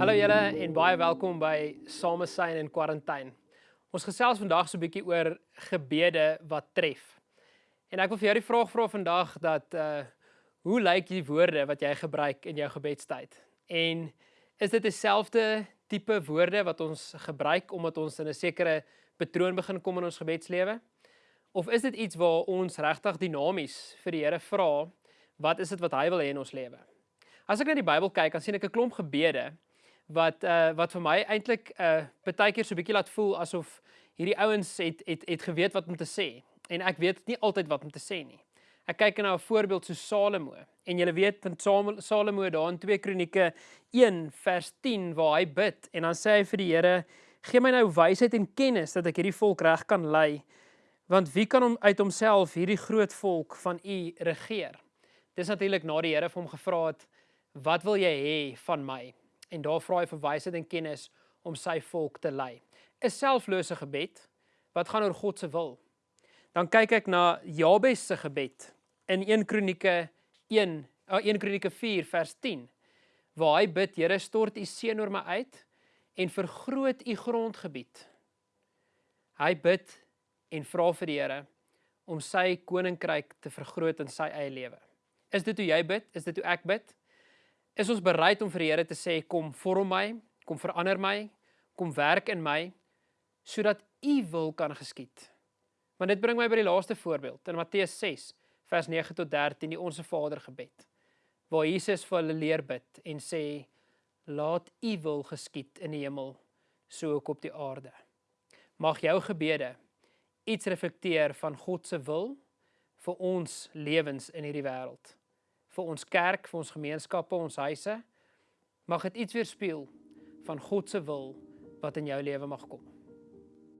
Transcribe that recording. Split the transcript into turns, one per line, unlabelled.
Hallo julle en baie welkom by Samesyn in Quarantaine. Ons gesels vandag so 'n bietjie oor gebede wat tref. En ek wil vir jou die vraag vra vandag dat uh hoe lyk die woorde wat jy gebruik in jou gebedstyd? En is dit dieselfde tipe woorde wat ons gebruik omdat ons in 'n sekere patroon begin kom in ons gebedslewe? Of is dit iets waar ons regtig dinamies vir die Here vra, wat is dit wat hy wil hê in ons lewe? As ek na die Bybel kyk, dan sien ek 'n klomp gebede wat uh wat vir my eintlik uh baie keer so 'n bietjie laat voel asof hierdie ouens het het het geweet wat om te sê en ek weet nie altyd wat om te sê nie. Ek kyk na 'n voorbeeld so Salomo en jy weet van Salomo daar in 2 Kronieke 1 vers 10 waar hy bid en dan sê hy vir die Here gee my nou wysheid en kennis dat ek hierdie volk reg kan lei want wie kan hom uit homself hierdie groot volk van u regeer. Dis natuurlik na die Here vir hom gevra het wat wil jy hê van my? En daar vra hy vir wysheid en kennis om sy volk te lei. 'n Selflose gebed wat gaan oor God se wil. Dan kyk ek na Jabes se gebed in 1 Kronieke 1 1 Kronieke 4 vers 10 waar hy bid Here stort u seën oor my uit en vergroot u grondgebied. Hy bid en vra vir die Here om sy koninkryk te vergroot in sy eie lewe. Is dit hoe jy bid? Is dit hoe ek bid? Is ons bereid om vir die Here te sê kom vorm my, kom verander my, kom werk in my sodat u wil kan geskied. Want dit bring my by die laaste voorbeeld in Matteus 6 vers 9 tot 13 die onsse Vader gebed waar Jesus vir hulle leer bid en sê laat u wil geskied in die hemel so ook op die aarde. Mag jou gebede iets reflekteer van God se wil vir ons lewens in hierdie wêreld vir ons kerk, vir ons gemeenskappe, ons huise. Mag dit iets weerspieël van God se wil wat in jou lewe mag kom.